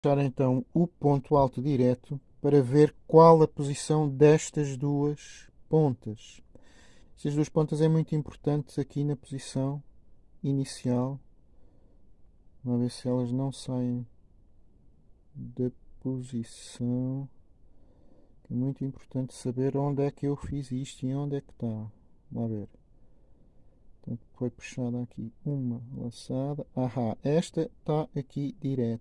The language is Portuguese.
puxar então o ponto alto direto para ver qual a posição destas duas pontas. Estas duas pontas é muito importante aqui na posição inicial. Vamos ver se elas não saem da posição. É muito importante saber onde é que eu fiz isto e onde é que está. Vamos ver. Portanto, foi puxada aqui uma laçada. Ahá, esta está aqui direto.